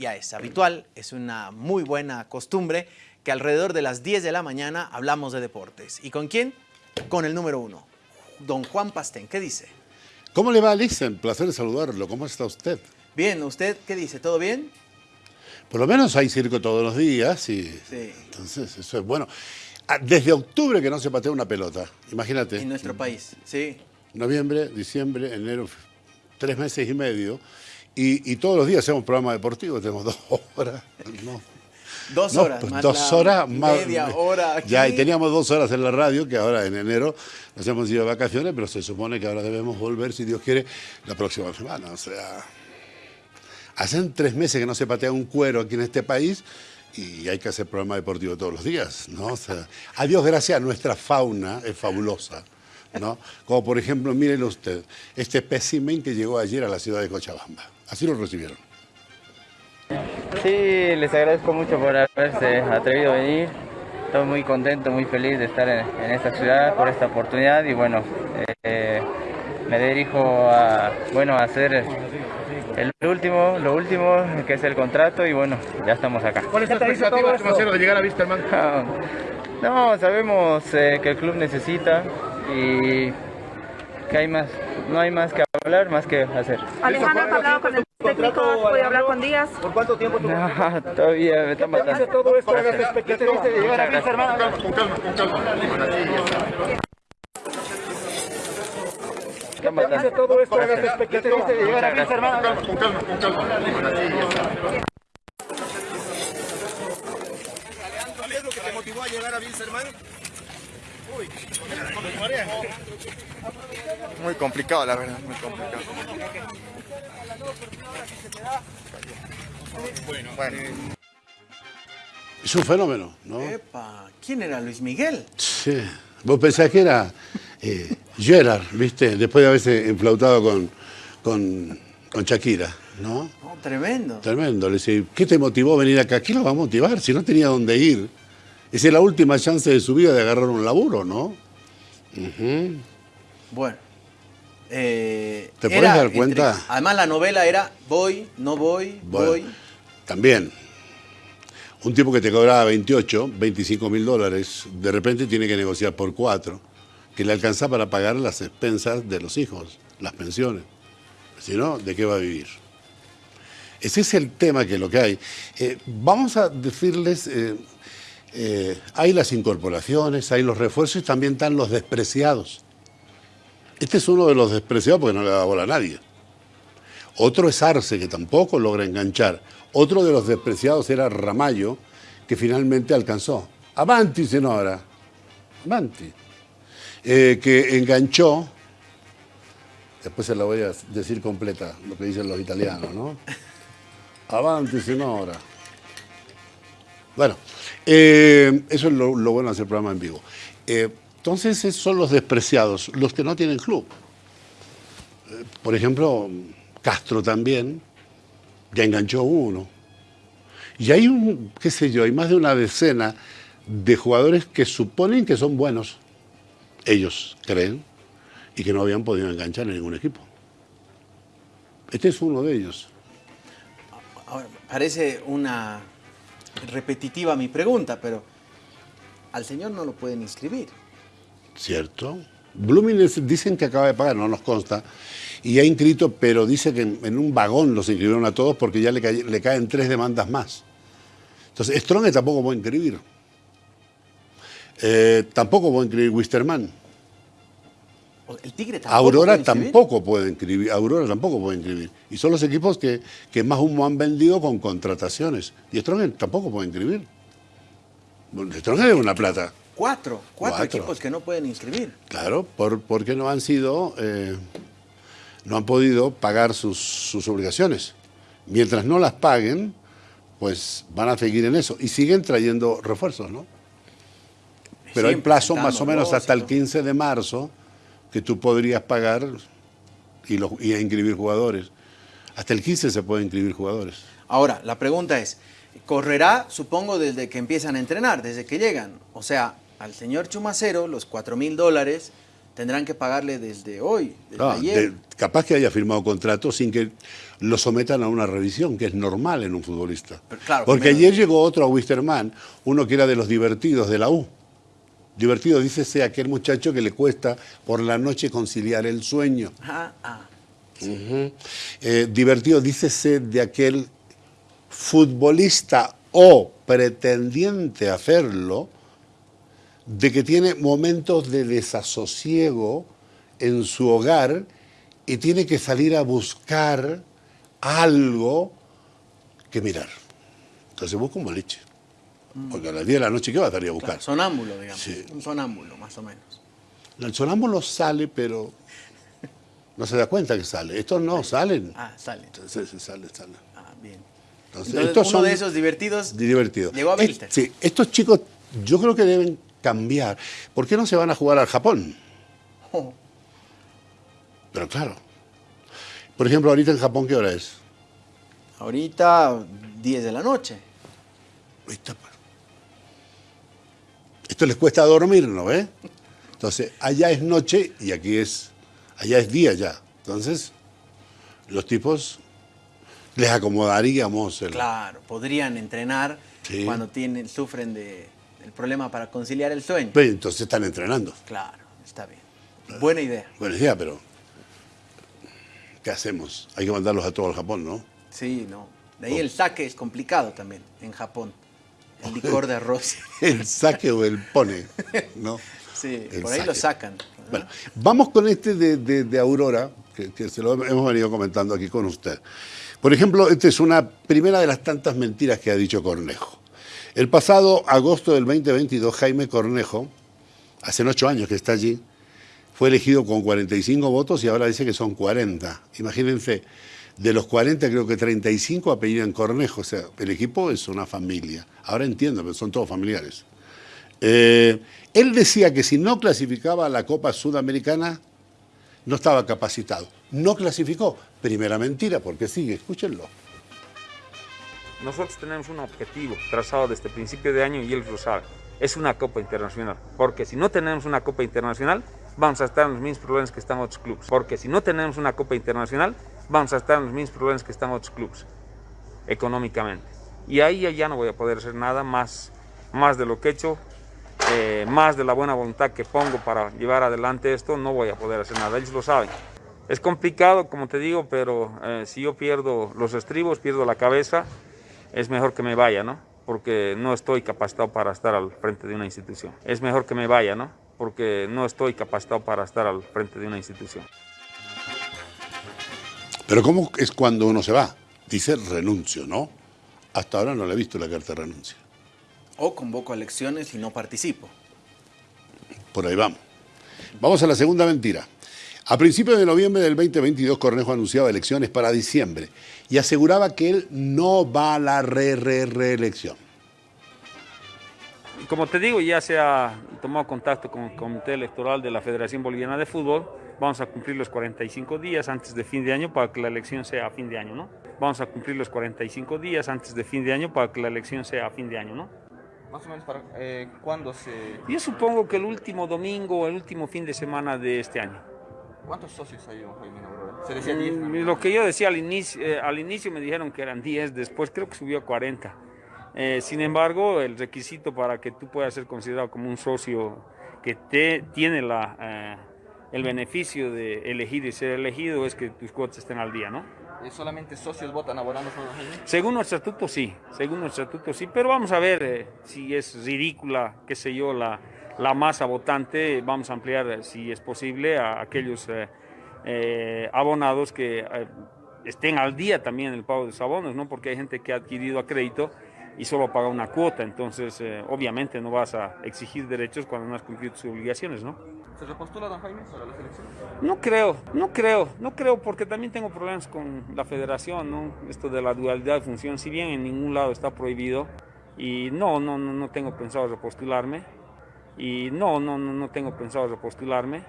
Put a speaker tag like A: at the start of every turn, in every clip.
A: ya es habitual, es una muy buena costumbre que alrededor de las 10 de la mañana hablamos de deportes. ¿Y con quién? Con el número uno, don Juan Pastén. ¿Qué dice?
B: ¿Cómo le va, Alison? Placer saludarlo. ¿Cómo está usted?
A: Bien, ¿usted qué dice? ¿Todo bien?
B: Por lo menos hay circo todos los días y
A: Sí.
B: entonces eso es bueno. Ah, Desde octubre que no se patea una pelota, imagínate.
A: En nuestro país, sí.
B: Noviembre, diciembre, enero, tres meses y medio. Y, y todos los días hacemos programa deportivo, tenemos dos horas. ¿no?
A: Dos
B: No,
A: horas,
B: pues
A: más
B: dos horas más.
A: media hora aquí.
B: Ya, y teníamos dos horas en la radio, que ahora en enero nos hemos ido de vacaciones, pero se supone que ahora debemos volver, si Dios quiere, la próxima semana. O sea, hacen tres meses que no se patea un cuero aquí en este país y hay que hacer programa deportivo todos los días, ¿no? O sea, a Dios gracias, nuestra fauna es fabulosa, ¿no? Como por ejemplo, mírelo usted, este espécimen que llegó ayer a la ciudad de Cochabamba. Así lo recibieron.
C: Sí, les agradezco mucho por haberse atrevido a venir. Estoy muy contento, muy feliz de estar en, en esta ciudad por esta oportunidad y bueno, eh, me dirijo a, bueno, a hacer el último, lo último que es el contrato y bueno, ya estamos acá.
D: ¿Cuál es la expectativa Chumacero de llegar a Wisterman?
C: No, sabemos eh, que el club necesita y que hay más, no hay más que hablar, más que hacer.
E: Alejandro, ¿has hablado con el técnico? ¿Has podido hablar con Díaz?
D: ¿Por cuánto tiempo tú?
C: No, todavía me están matando.
D: todo esto a las expectativas de llegar a
C: gracias.
D: Wisterman? Con calma, con calma.
C: Están matando.
D: todo esto a las expectativas de llegar a
C: gracias.
D: Wisterman? Con calma, con calma. ¿Cuál es lo que te motivó a llegar a con marea.
F: Muy complicado, la verdad, muy complicado. Bueno,
B: Es un fenómeno, ¿no?
A: Epa, ¿quién era Luis Miguel?
B: Sí. Vos pensás que era eh, Gerard, ¿viste? Después de haberse enflautado con, con, con Shakira, ¿no?
A: No, tremendo.
B: Tremendo. Le decía, ¿qué te motivó a venir acá? ¿Qué lo va a motivar si no tenía dónde ir? Esa es la última chance de su vida de agarrar un laburo, ¿no?
A: Bueno. eh,
B: ¿Te
A: era
B: dar
A: entre-
B: cuenta?
A: además la novela era voy, no voy,
B: Bueno,
A: voy.
B: También. Un tipo que te cobraba 28, 25 mil dólares, de repente tiene que negociar por cuatro, que le alcanza para pagar las expensas de los hijos, las pensiones. Si no, ¿de qué va a vivir? Ese es el tema que lo que hay. Eh, vamos a decirles, eh, eh, hay las incorporaciones, hay los refuerzos y también están los despreciados. Este es uno de los despreciados porque no le da bola a nadie. Otro es Arce, que tampoco logra enganchar. Otro de los despreciados era Ramallo, que finalmente alcanzó. Avanti, senora. Avanti. Eh, que enganchó, después se la voy a decir completa, lo que dicen los italianos, ¿no? Avanti, senora. Bueno, eh, eso es lo, bueno de hacer programa en vivo. Eh, entonces, son los despreciados, los que no tienen club. Eh, por ejemplo, Castro también, ya enganchó uno. Y hay un, qué sé yo, hay más de una decena de jugadores que suponen que son buenos, ellos creen, y que no habían podido enganchar en ningún equipo. Este es uno de ellos.
A: Parece una repetitiva mi pregunta, pero al señor no lo pueden inscribir.
B: ¿Cierto? Es- dicen que acaba de pagar, no nos consta, y ha inscrito, pero dice que en, un vagón los inscribieron a todos porque ya le caen tres demandas más. Entonces, Strong tampoco puede inscribir. Eh, tampoco puede inscribir Wisterman.
A: El Tigre tampoco
B: Aurora
A: puede
B: tampoco puede inscribir. Aurora tampoco puede inscribir. Y son los equipos que, que más humo han vendido con contrataciones. Y Strong tampoco puede inscribir. Bueno, Strong es una plata.
A: Cuatro, cuatro,
B: Cuatro.
A: equipos que no pueden inscribir.
B: Claro, por, porque no han sido, eh, no han podido pagar sus, sus obligaciones. Mientras no las paguen, pues van a seguir en eso. Y siguen trayendo refuerzos, ¿no? Pero hay plazo más o menos hasta el
A: todo.
B: 15 de marzo que tú podrías pagar y, los- y inscribir jugadores. Hasta el 15 se pueden inscribir jugadores.
A: Ahora, la pregunta es, correrá, supongo, desde que empiezan a entrenar, desde que llegan. O sea, al señor Chumacero, los 4 mil dólares Tendrán que pagarle desde hoy, desde
B: Ah,
A: ayer.
B: de- capaz que haya firmado contrato sin que lo sometan a una revisión, que es normal en un futbolista.
A: Pero claro,
B: Porque ayer llegó otro a Wisterman, uno que era de los divertidos de la U. Divertido, dícese aquel muchacho que le cuesta por la noche conciliar el sueño.
A: Ah, ah.
B: Eh, divertido, dícese de aquel futbolista o pretendiente a hacerlo, de que tiene momentos de desasosiego en su hogar y tiene que salir a buscar algo que mirar. Entonces busca un boliche. Porque a las 10 de la noche, ¿qué va a salir a buscar?
A: Claro, sonámbulo, digamos.
B: Sí.
A: Un sonámbulo, más o menos.
B: El sonámbulo sale, pero no se da cuenta que sale. Estos no salen.
A: Ah, sale.
B: Entonces, sale, sale.
A: Ah, bien.
B: Entonces,
A: Entonces,
B: estos
A: uno
B: son
A: de esos divertidos
B: divertidos.
A: llegó a
B: Es-
A: Bilster.
B: sí, estos chicos yo creo que deben cambiar. ¿Por qué no se van a jugar al Japón?
A: Oh,
B: Pero claro. Por ejemplo, ahorita en Japón, ¿qué hora es?
A: ahorita 10 de la noche.
B: Está, pues. Esto les cuesta dormir, ¿no? Entonces, allá es noche y aquí es, allá es día ya. Entonces, los tipos les acomodaríamos el...
A: Claro, podrían entrenar
B: Sí.
A: cuando tienen, sufren de, del problema para conciliar el sueño.
B: Pero entonces están entrenando.
A: Claro, está bien. Buena idea.
B: Buena idea, pero ¿qué hacemos? Hay que mandarlos a todo al Japón, ¿no?
A: Sí, no. De ahí el saque es complicado también en Japón. El licor de arroz.
B: El saque o el pone, ¿no?
A: Sí,
B: El
A: por ahí lo sacan.
B: Bueno, vamos con este de, de- de Aurora, que, que se lo hemos venido comentando aquí con usted. Por ejemplo, esta es una primera de las tantas mentiras que ha dicho Cornejo. El pasado agosto del 2022, Jaime Cornejo, hace ocho años que está allí, fue elegido con 45 votos y ahora dice que son 40. Imagínense, de los 40 creo que 35 apellidan Cornejo, o sea, el equipo es una familia. Ahora entiendo, pero son todos familiares. Eh, él decía que si no clasificaba a la Copa Sudamericana, no estaba capacitado. No clasificó. Primera mentira, porque sigue, escúchenlo.
G: Nosotros tenemos un objetivo trazado desde el principio de año y él lo sabe. Es una Copa Internacional. Porque si no tenemos una Copa Internacional, vamos a estar en los mismos problemas que están otros clubes. Porque si no tenemos una Copa Internacional, vamos a estar en los mismos problemas que están otros clubes, económicamente. Y ahí ya- no voy a poder hacer nada más, más de lo que he hecho, eh, más de la buena voluntad que pongo para llevar adelante esto, no voy a poder hacer nada. Ellos lo saben. Es complicado, como te digo, pero eh, si yo pierdo los estribos, pierdo la cabeza, es mejor que me vaya, ¿no? Porque no estoy capacitado para estar al frente de una institución. Es mejor que me vaya, ¿no? Porque no estoy capacitado para estar al frente de una institución.
B: Pero ¿cómo es cuando uno se va? Dice renuncio, ¿no? Hasta ahora no le he visto la carta de renuncia.
A: O convoco a elecciones y no participo.
B: Por ahí vamos. Vamos a la segunda mentira. A principios de noviembre del 2022, Cornejo anunciaba elecciones para diciembre y aseguraba que él no va a la re, re, reelección.
G: Y Como te digo, ya se ha tomado contacto con el Comité Electoral de la Federación Boliviana de Fútbol. Vamos a cumplir los 45 días antes de fin de año para que la elección sea a fin de año, ¿no? Vamos a cumplir los 45 días antes de fin de año para que la elección sea a fin de año, ¿no?
F: Más o menos para eh, cuándo se...
G: Yo supongo que el último domingo o el último fin de semana de este año.
F: ¿Cuántos socios hay, Aurora? Se decía 10. ¿no?
G: Mm, Lo que yo decía al inicio, eh, al inicio me dijeron que eran 10, después creo que subió a 40. Eh, sin embargo, el requisito para que tú puedas ser considerado como un socio que te, tiene la, eh, el beneficio de elegir y ser elegido es que tus cuotas estén al día, ¿no?
F: ¿Solamente socios votan abonando?
G: Según nuestro estatuto sí, según nuestro estatuto sí, pero vamos a ver eh, si es ridícula, qué sé yo, la, la masa votante, vamos a ampliar si es posible a aquellos abonados que estén al día también en el pago de sus abonos, ¿no? Porque hay gente que ha adquirido a crédito y solo paga una cuota, entonces eh, obviamente no vas a exigir derechos cuando no has cumplido tus obligaciones, ¿no?
F: ¿Se repostula don Jaime para las elecciones?
G: No creo, no creo, no creo porque también tengo problemas con la federación, ¿no? Esto de la dualidad de función, si bien en ningún lado está prohibido y no, no, no, no tengo pensado repostularme y no, no, no, no tengo pensado repostularme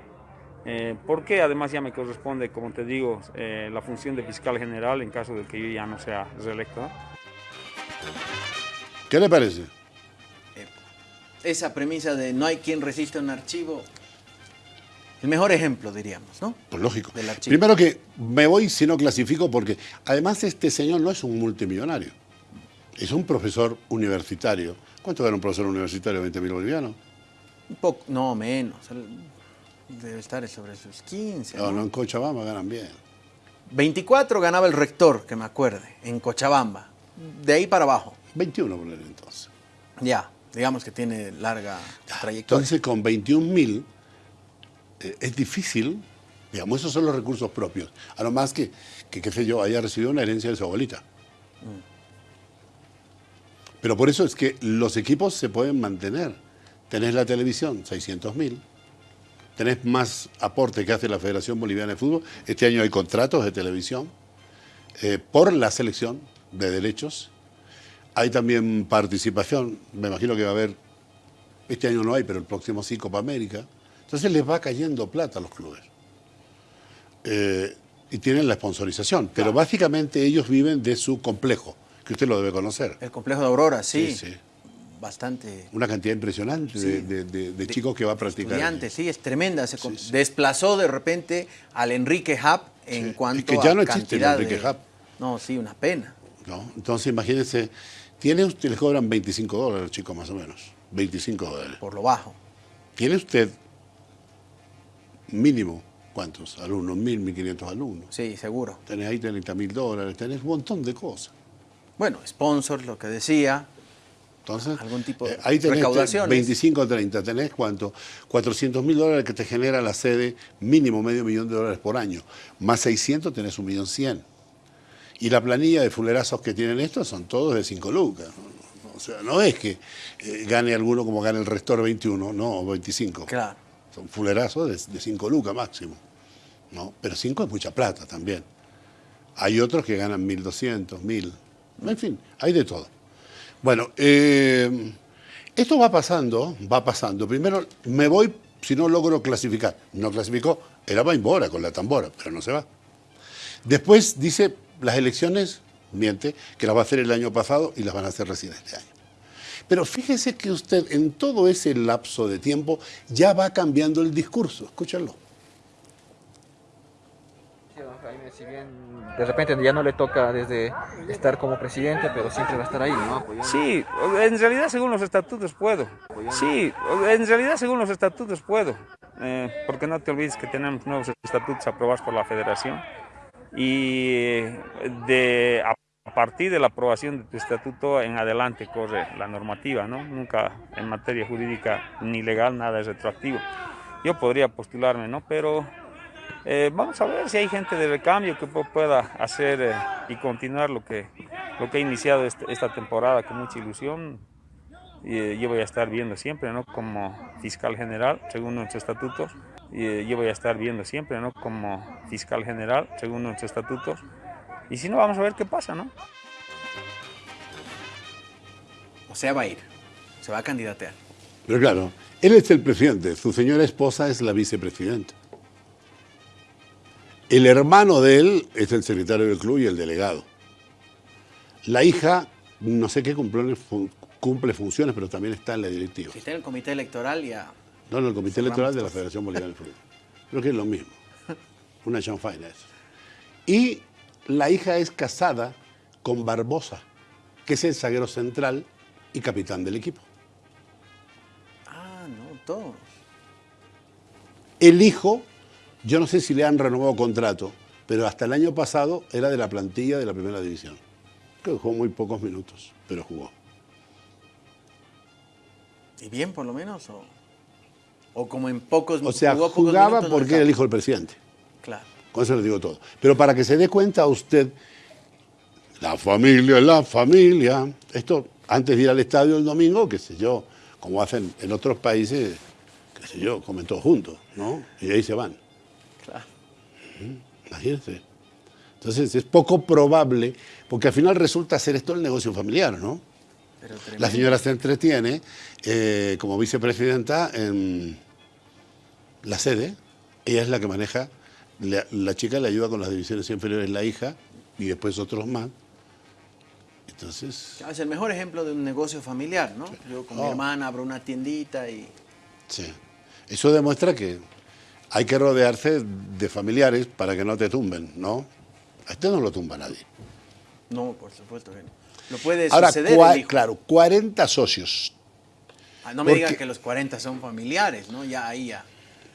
G: eh, porque además ya me corresponde, como te digo, eh, la función de fiscal general en caso de que yo ya no sea reelecto. ¿no?
B: ¿Qué le parece?
A: Esa premisa de no hay quien resista un archivo El mejor ejemplo, diríamos, ¿no?
B: Pues lógico.
A: De la chica.
B: Primero que me voy si no clasifico porque además este señor no es un multimillonario. Es un profesor universitario. ¿Cuánto gana un profesor universitario? ¿20 mil bolivianos?
A: Un poco, no, menos. Debe estar sobre sus 15.
B: No,
A: ¿no?
B: no, en Cochabamba ganan bien.
A: 24 ganaba el rector, que me acuerde, en Cochabamba. De ahí para abajo.
B: 21 por entonces.
A: Ya, digamos que tiene larga trayectoria.
B: Entonces con 21 mil eh, es difícil, digamos, esos son los recursos propios. A lo más que, que, qué sé yo, haya recibido una herencia de su abuelita. Pero por eso es que los equipos se pueden mantener. Tenés la televisión, 600 mil. Tenés más aporte que hace la Federación Boliviana de Fútbol. Este año hay contratos de televisión eh, por la selección de derechos. Hay también participación. Me imagino que va a haber, este año no hay, pero el próximo sí, Copa América. Entonces les va cayendo plata a los clubes. Eh, y tienen la sponsorización. Pero básicamente ellos viven de su complejo, que usted lo debe conocer.
A: El complejo de Aurora, sí.
B: Sí, sí.
A: Bastante.
B: Una cantidad impresionante de,
A: Sí.
B: de- de- de chicos que va a practicar.
A: Estudiantes, sí, es tremenda. Se. Desplazó de repente al Enrique Hub en cuanto
B: Es que ya
A: a
B: no existe el Enrique Hub.
A: No, sí, una pena.
B: ¿no? Entonces imagínense, tiene usted, les cobran 25 dólares, chicos, más o menos. 25 dólares.
A: Por lo bajo.
B: ¿Tiene usted mínimo cuántos alumnos? Mil, mil quinientos alumnos.
A: Sí, seguro.
B: Tenés ahí 30 mil dólares, tenés un montón de cosas.
A: Bueno, sponsor, lo que decía.
B: Entonces,
A: Algún tipo de
B: eh, ahí tenés
A: recaudaciones.
B: 25 o 30, tenés cuánto? 400 mil dólares que te genera la sede, mínimo medio millón de dólares por año. Más 600 tenés un millón 100. Y la planilla de fulerazos que tienen estos son todos de 5 lucas. O sea, no es que eh, gane alguno como gane el Restor 21, no, o 25.
A: Claro.
B: Son fulerazos de 5 lucas máximo. ¿no? Pero 5 es mucha plata también. Hay otros que ganan 1.200, 1.000. En fin, hay de todo. Bueno, eh, esto va pasando, va pasando. Primero me voy si no logro clasificar. No clasificó, era Baimbora con la tambora, pero no se va. Después dice, las elecciones, miente, que las va a hacer el año pasado y las van a hacer recién este año. Pero fíjese que usted en todo ese lapso de tiempo ya va cambiando el discurso. Escúchenlo.
H: Jaime, si bien de repente ya no le toca desde estar como presidente, pero siempre va a estar ahí, ¿no? Apoyando.
G: Sí, en realidad según los estatutos puedo. Sí, en realidad según los estatutos puedo. Eh, porque no te olvides que tenemos nuevos estatutos aprobados por la federación. Y de, a partir de la aprobación de tu estatuto en adelante corre la normativa, ¿no? Nunca en materia jurídica ni legal nada es retroactivo. Yo podría postularme, ¿no? Pero eh, vamos a ver si hay gente de recambio que pu- pueda hacer eh, y continuar lo que, lo que he iniciado este- esta temporada con mucha ilusión. Y, eh, yo voy a estar viendo siempre, ¿no? Como fiscal general, según nuestros estatutos. Y, eh, yo voy a estar viendo siempre, ¿no? Como fiscal general, según nuestros estatutos. Y si no, vamos a ver qué pasa, ¿no?
A: O sea, va a ir. Se va a candidatear.
B: Pero claro, él es el presidente, su señora esposa es la vicepresidenta. El hermano de él es el secretario del club y el delegado. La hija, no sé qué cumple, cumple funciones, pero también está en la directiva.
A: Si está en el comité electoral ya...
B: No, no, el comité
A: Cerramos
B: electoral de la. Federación Boliviana de Fútbol. Creo que es lo mismo. Una chanfaina eso. Y la hija es casada con Barbosa, que es el zaguero central y capitán del equipo.
A: Ah, no, todos.
B: El hijo, yo no sé si le han renovado contrato, pero hasta el año pasado era de la plantilla de la primera división. Creo que jugó muy pocos minutos, pero jugó.
A: ¿Y bien por lo menos? ¿O, o como en pocos
B: O sea,
A: jugó
B: jugaba porque era el hijo del presidente.
A: Claro.
B: Con eso le digo todo. Pero para que se dé cuenta usted, la familia es la familia. Esto, antes de ir al estadio el domingo, qué sé yo, como hacen en otros países, qué sé yo, comen todos juntos, ¿no? Y ahí se van.
A: Claro.
B: Imagínense. Entonces es poco probable, porque al final resulta ser esto el negocio familiar, ¿no? La señora se entretiene eh, como vicepresidenta en la sede. Ella es la que maneja. La, la chica le ayuda con las divisiones inferiores, la hija, y después otros más. Entonces,
A: Es el mejor ejemplo de un negocio familiar, ¿no? Yo con mi
B: Oh.
A: hermana abro una tiendita y...
B: sí. Eso demuestra que hay que rodearse de familiares para que no te tumben, ¿no? A este no lo tumba nadie.
A: No, por supuesto que no. Lo puede
B: Ahora,
A: suceder
B: cua-
A: el hijo.
B: claro, 40 socios,
A: Ah, no me digan que los 40 son familiares, ¿no? Ya ahí ya.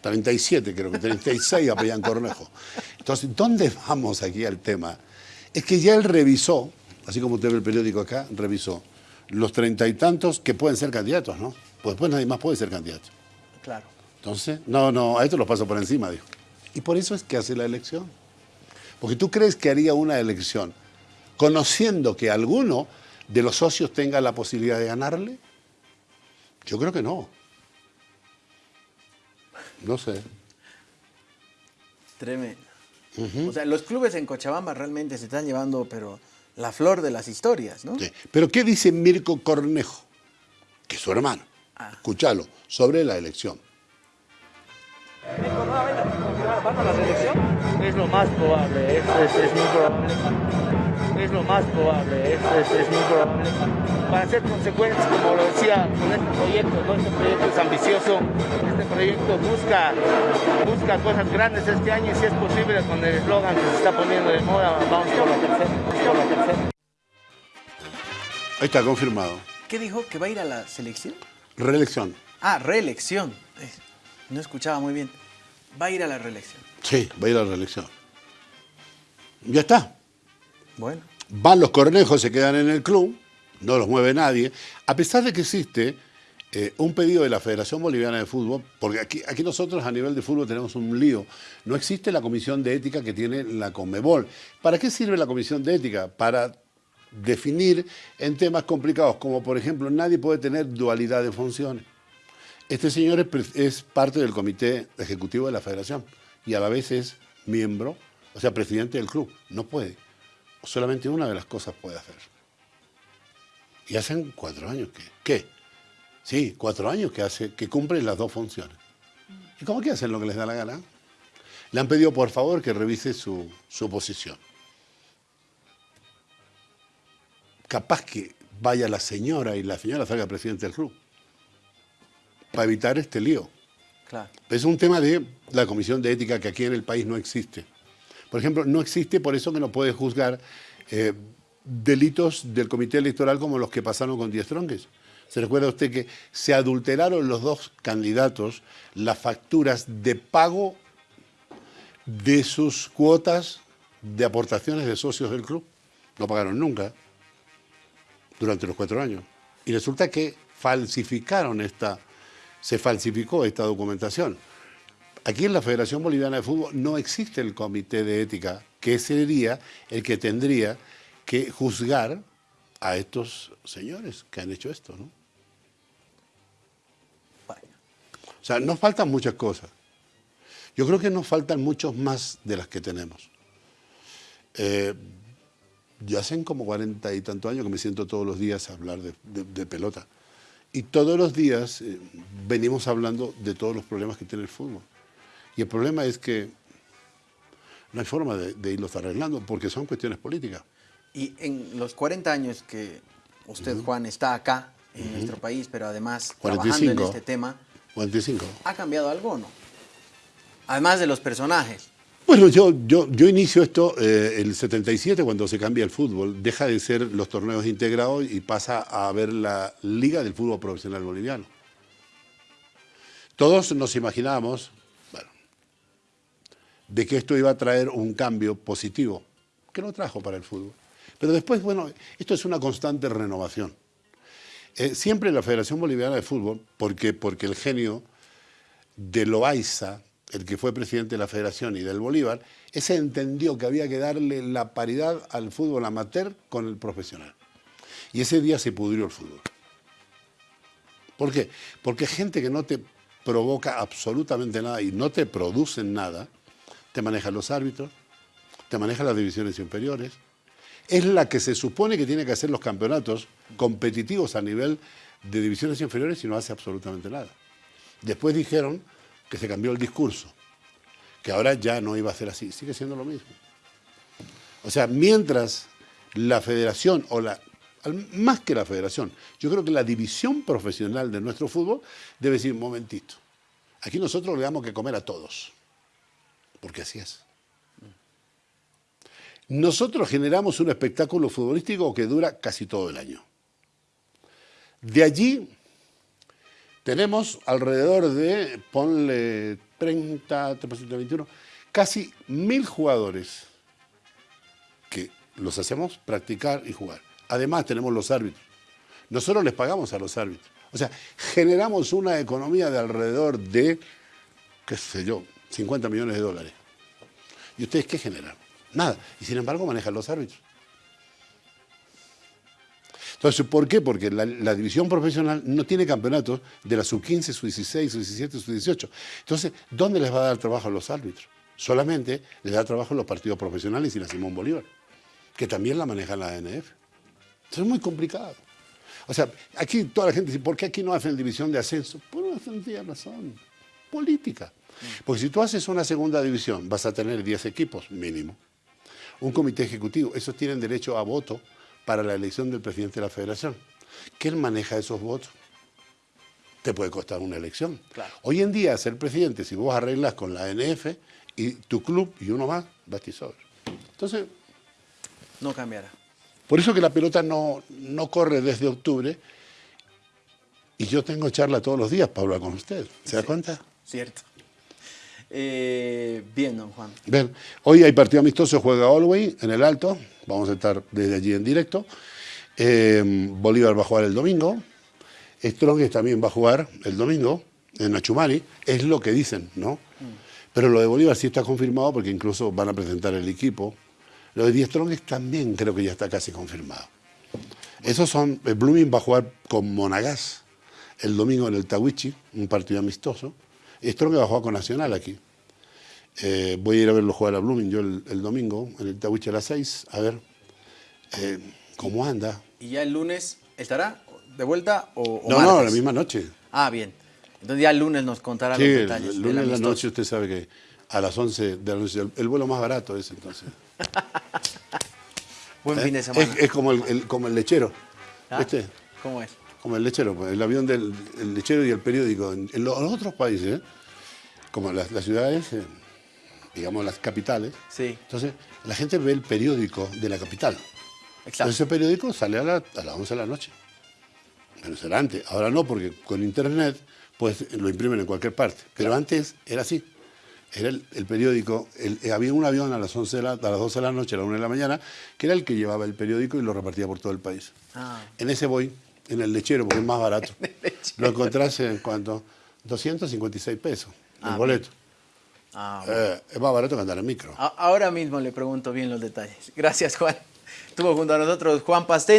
B: 37 creo que 36 apellan Cornejo. Entonces, ¿dónde vamos aquí al tema? Es que ya él revisó, así como usted ve el periódico acá, revisó los treinta y tantos que pueden ser candidatos, ¿no? Pues después nadie más puede ser candidato.
A: Claro.
B: Entonces, no, no, a esto lo paso por encima, dijo. Y por eso es que hace la elección. Porque tú crees que haría una elección conociendo que alguno de los socios tenga la posibilidad de ganarle. Yo creo que no. No sé.
A: Tremendo. O sea, los clubes en Cochabamba realmente se están llevando, pero la flor de las historias, ¿no?
B: Sí. Pero ¿qué dice Mirko Cornejo? Que es su hermano.
A: Ah.
B: Escúchalo, sobre la elección.
I: ¿Van a la selección? Es lo más probable, es, es, es muy probable. Es lo más probable, es, es, es muy probable. Para ser consecuentes, como lo decía, con este proyecto, ¿no? este proyecto es ambicioso, este proyecto busca, busca cosas grandes este año y si es posible con el eslogan que se está poniendo de moda, vamos por la tercera, por la tercera.
B: Ahí está, confirmado.
A: ¿Qué dijo? ¿Que va a ir a la selección?
B: Reelección.
A: Ah, reelección. Eh, No escuchaba muy bien. Va a ir a la reelección.
B: Sí, va a ir a la reelección. Ya está.
A: Bueno.
B: Van los cornejos, se quedan en el club, no los mueve nadie, a pesar de que existe eh, un pedido de la Federación Boliviana de Fútbol, porque aquí, nosotros a nivel de fútbol tenemos un lío. No existe la comisión de ética que tiene la Conmebol. ¿Para qué sirve la comisión de ética? Para definir en temas complicados, como por ejemplo, nadie puede tener dualidad de funciones. Este señor es parte del comité ejecutivo de la federación y a la vez es miembro, o sea, presidente del club. No puede. Solamente una de las cosas puede hacer. Y hacen cuatro años que. ¿Qué? Sí, cuatro años que, hace, que cumplen las dos funciones. ¿Y cómo que hacen lo que les da la gana? Le han pedido por favor que revise su, su posición. Capaz que vaya la señora y la señora salga presidente del club. Para evitar este lío.
A: Claro.
B: Es un tema de la comisión de ética que aquí en el país no existe. Por ejemplo, no existe por eso que no puede juzgar eh, delitos del comité electoral como los que pasaron con Díaz Tronques. ¿Se recuerda usted que se adulteraron los dos candidatos las facturas de pago de sus cuotas de aportaciones de socios del club? No pagaron nunca durante los cuatro años. Y resulta que falsificaron esta, se falsificó esta documentación. Aquí en la Federación Boliviana de Fútbol no existe el comité de ética, que sería el que tendría que juzgar a estos señores que han hecho esto, ¿no? O sea, nos faltan muchas cosas. Yo creo que nos faltan muchos más de las que tenemos. Eh, ya hacen como cuarenta y tantos años que me siento todos los días a hablar de, de- de pelota. Y todos los días eh, venimos hablando de todos los problemas que tiene el fútbol. Y el problema es que no hay forma de, de irlos arreglando porque son cuestiones políticas.
A: Y en los 40 años que usted, Juan, está acá en nuestro país, pero además trabajando en
B: 45.
A: este tema,
B: 45.
A: ¿ha cambiado algo o no? Además de los personajes.
B: Bueno, yo, yo, yo inicio esto eh, el 77 cuando se cambia el fútbol. Deja de ser los torneos integrados y pasa a ver la Liga del Fútbol Profesional Boliviano. Todos nos imaginábamos, de que esto iba a traer un cambio positivo, que lo trajo para el fútbol. Pero después, bueno, esto es una constante renovación. Eh, siempre la Federación Boliviana de Fútbol, porque, porque el genio de Loaiza, el que fue presidente de la Federación y del Bolívar, ese entendió que había que darle la paridad al fútbol amateur con el profesional. Y ese día se pudrió el fútbol. ¿Por qué? Porque gente que no te provoca absolutamente nada y no te producen nada, te maneja los árbitros, te maneja las divisiones inferiores, es la que se supone que tiene que hacer los campeonatos competitivos a nivel de divisiones inferiores y no hace absolutamente nada. Después dijeron que se cambió el discurso, que ahora ya no iba a ser así, sigue siendo lo mismo. O sea, mientras la federación, o la, más que la federación, yo creo que la división profesional de nuestro fútbol debe decir, momentito, aquí nosotros le damos que comer a todos. Porque así es. Nosotros generamos un espectáculo futbolístico que dura casi todo el año. De allí tenemos alrededor de, ponle 30, 21, casi mil jugadores que los hacemos practicar y jugar. Además tenemos los árbitros. Nosotros les pagamos a los árbitros. O sea, generamos una economía de alrededor de, qué sé yo, 50 millones de dólares. ¿Y ustedes qué generan? Nada. Y sin embargo manejan los árbitros. Entonces, ¿por qué? Porque la, división profesional no tiene campeonatos de la sub-15, sub-16, sub-17, sub-18. Entonces, ¿dónde les va a dar trabajo a los árbitros? Solamente les da trabajo a los partidos profesionales y la Simón Bolívar, que también la maneja la ANF. Entonces, es muy complicado. O sea, aquí toda la gente dice, ¿por qué aquí no hacen división de ascenso? Por una sencilla razón, política. Porque si tú haces una segunda división, vas a tener 10 equipos mínimo. Un comité ejecutivo, esos tienen derecho a voto para la elección del presidente de la federación. ¿Quién maneja esos votos? Te puede costar una elección.
A: Claro.
B: Hoy en día, ser presidente, si vos arreglas con la ANF y tu club y uno más, sobre. Entonces,
A: No cambiará.
B: por eso que la pelota no, no corre desde octubre y yo tengo charla todos los días hablar con usted. ¿Se da cuenta?
A: Cierto. Eh, bien, don Juan.
B: Ven, hoy hay partido amistoso, juega Allway en el Alto, vamos a estar desde allí en directo. Eh, Bolívar va a jugar el domingo, Strongest también va a jugar el domingo en Achumani, es lo que dicen, ¿no? Pero lo de Bolívar sí está confirmado porque incluso van a presentar el equipo. Lo de Die Strongest también creo que ya está casi confirmado. Esos son, eh, Blooming va a jugar con Monagas el domingo en el Tawichi, un partido amistoso. Strongest va a jugar con Nacional aquí. Eh, voy a ir a verlo jugar a Blooming yo el, el domingo en el Tawichi a las 6, a ver eh, cómo anda.
A: ¿Y ya el lunes estará de vuelta o, o
B: No, no, la misma noche.
A: Ah, bien. Entonces ya el lunes nos contará
B: Sí,
A: los detalles.
B: el lunes de la noche usted sabe que a las 11 de la noche, el, el vuelo más barato es entonces.
A: Buen
B: ¿Eh?
A: fin de semana.
B: Es, es como, el, el- como el lechero,
A: ¿Ah?
B: ¿viste?
A: ¿Cómo es?
B: Como el lechero, pues, el avión del el lechero y el periódico. En, en los, otros países, ¿eh? como las, las ciudades, eh, digamos las capitales,
A: Sí,
B: entonces la gente ve el periódico de la capital.
A: exacto.
B: Entonces ese periódico sale a, la- a las 11 de la noche. Bueno, será antes. Ahora no, porque con internet pues lo imprimen en cualquier parte. Pero antes era así. Era el, el periódico, el- eh, había un avión a las, 11 de la- a las 12 de la noche, a las 1 de la mañana, que era el que llevaba el periódico y lo repartía por todo el país.
A: Ah.
B: En ese voy, en el lechero, porque es más barato. Lo encontrás en cuanto 256 pesos, el
A: Ah,
B: boleto.
A: Ah, bueno.
B: Eh, es más barato que andar en micro.
A: Ahora mismo le pregunto bien los detalles. Gracias, Juan. Estuvo junto a nosotros Juan Pastén.